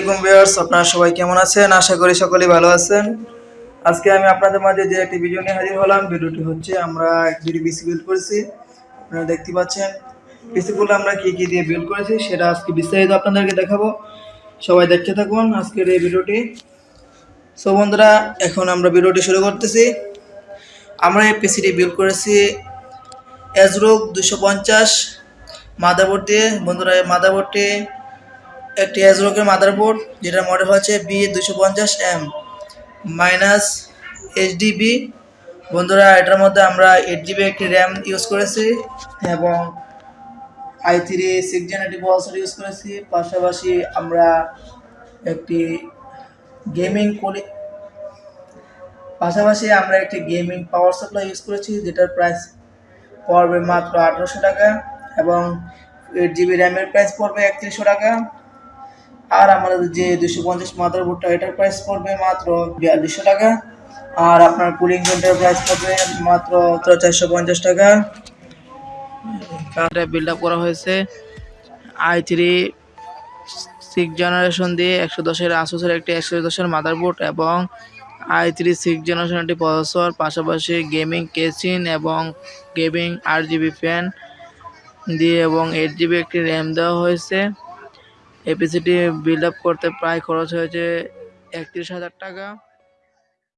আলাইকুম ভিউয়ার্স, আপনারা সবাই কেমন আছেন? আশা করি সকলেই ভালো আছেন। আজকে আমি আপনাদের মাঝে যে একটি ভিডিও নিয়ে হাজির হলাম, ভিডিওটি হচ্ছে আমরা দুটি পিসি বিল্ড করেছি। আপনারা দেখতে পাচ্ছেন পিসিগুলো আমরা কি কি দিয়ে বিল্ড করেছি সেটা আজকে বিস্তারিত আপনাদেরকে দেখাবো। সবাই দেখতে থাকুন আজকের এই ভিডিওটি। সো বন্ধুরা, এখন আমরা ভিডিওটি শুরু করতেছি। আমরা এই পিসিটি বিল্ড করেছি এজরোগ দুশো পঞ্চাশ মাদারবোর্ড। দিয়ে বন্ধুরা, এই মাদারবোর্ডটি একটি এজরোগের মাদারবোর্ড যেটার মডেল হচ্ছে বি দুশো পঞ্চাশ এম মাইনাস এইচডিবি বন্ধুরা, এটার মধ্যে আমরা এইট জিবি একটি র্যাম ইউজ করেছি এবং আই থ্রি সিক্স জেনারেটি প্রসেসর ইউজ করেছি। পাশাপাশি আমরা একটি গেমিং কোলি পাশাপাশি আমরা একটি গেমিং পাওয়ার সাপ্লাই ইউজ করেছি, যেটার প্রাইস পড়বে মাত্র আঠারোশো টাকা এবং এইট জিবি র্যামের প্রাইস পড়বে একত্রিশশো টাকা। আর আমাদের যে দুশো পঞ্চাশ মাদারবোর্ডটা এটার প্রাইস পড়বে মাত্র বিয়াল্লিশশো টাকা। আর আপনার কুলিং ফ্যানটার প্রাইস পড়বে মাত্র চারশো পঞ্চাশ টাকা। কার্ডে বিল্ড আপ করা হয়েছে আই থ্রি সিক্স জেনারেশন দিয়ে একশো দশের আসুসের একটি একশো দশের মাদার মাদারবোর্ড এবং আই থ্রি সিক্স জেনারেশন একটি প্রসেসর পাশাপাশি গেমিং কেসিন এবং গেমিং আট জিবি ফ্যান দিয়ে এবং এইট জিবি একটি র্যাম দেওয়া হয়েছে। এপিসিটি বিল্ড আপ করতে প্রায় খরচ হয়েছে একত্রিশ হাজার টাকা।